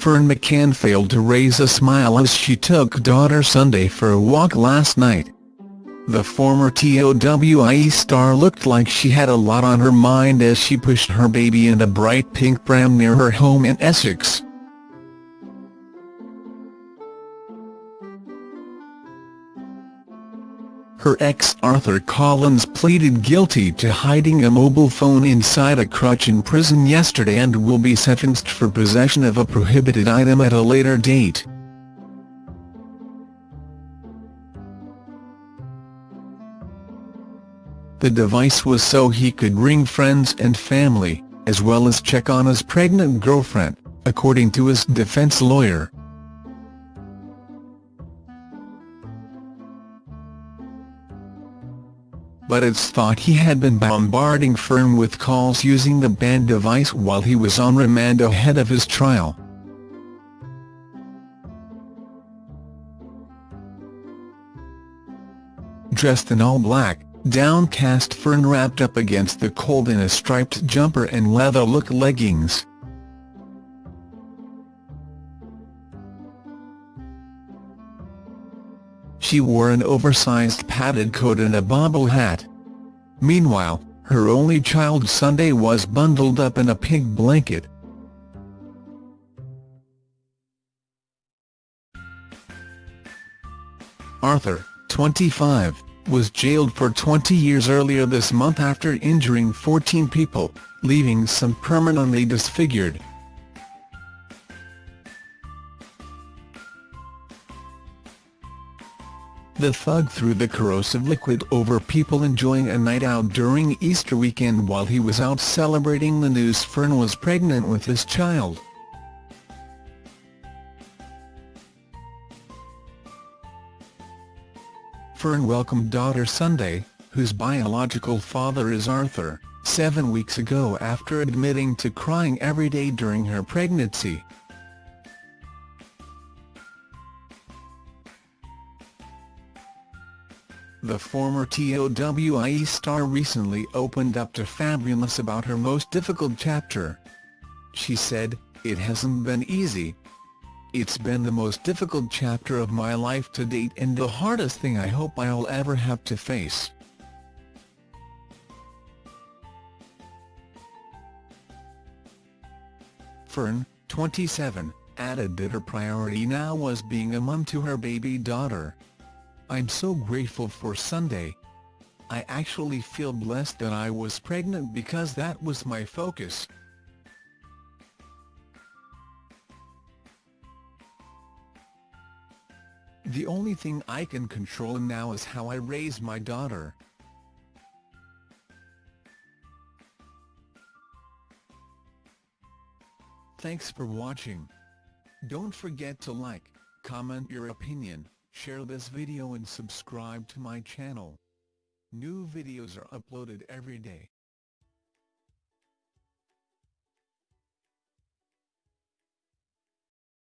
Ferne McCann failed to raise a smile as she took daughter Sunday for a walk last night. The former TOWIE star looked like she had a lot on her mind as she pushed her baby in a bright pink pram near her home in Essex. Her ex Arthur Collins pleaded guilty to hiding a mobile phone inside a crutch in prison yesterday and will be sentenced for possession of a prohibited item at a later date. The device was so he could ring friends and family, as well as check on his pregnant girlfriend, according to his defense lawyer. But it's thought he had been bombarding Ferne with calls using the banned device while he was on remand ahead of his trial. Dressed in all black, downcast Ferne wrapped up against the cold in a striped jumper and leather-look leggings. She wore an oversized padded coat and a bobble hat. Meanwhile, her only child Sunday was bundled up in a pink blanket. Arthur, 25, was jailed for 20 years earlier this month after injuring 14 people, leaving some permanently disfigured. The thug threw the corrosive liquid over people enjoying a night out during Easter weekend while he was out celebrating the news Ferne was pregnant with his child. Ferne welcomed daughter Sunday, whose biological father is Arthur, seven weeks ago after admitting to crying every day during her pregnancy. The former TOWIE star recently opened up to Fabulous about her most difficult chapter. She said, It hasn't been easy. It's been the most difficult chapter of my life to date and the hardest thing I hope I'll ever have to face. Ferne, 27, added that her priority now was being a mum to her baby daughter. I'm so grateful for Sunday. I actually feel blessed that I was pregnant because that was my focus. The only thing I can control now is how I raise my daughter. Thanks for watching. Don't forget to like, comment your opinion, Share this video and subscribe to my channel. New videos are uploaded every day.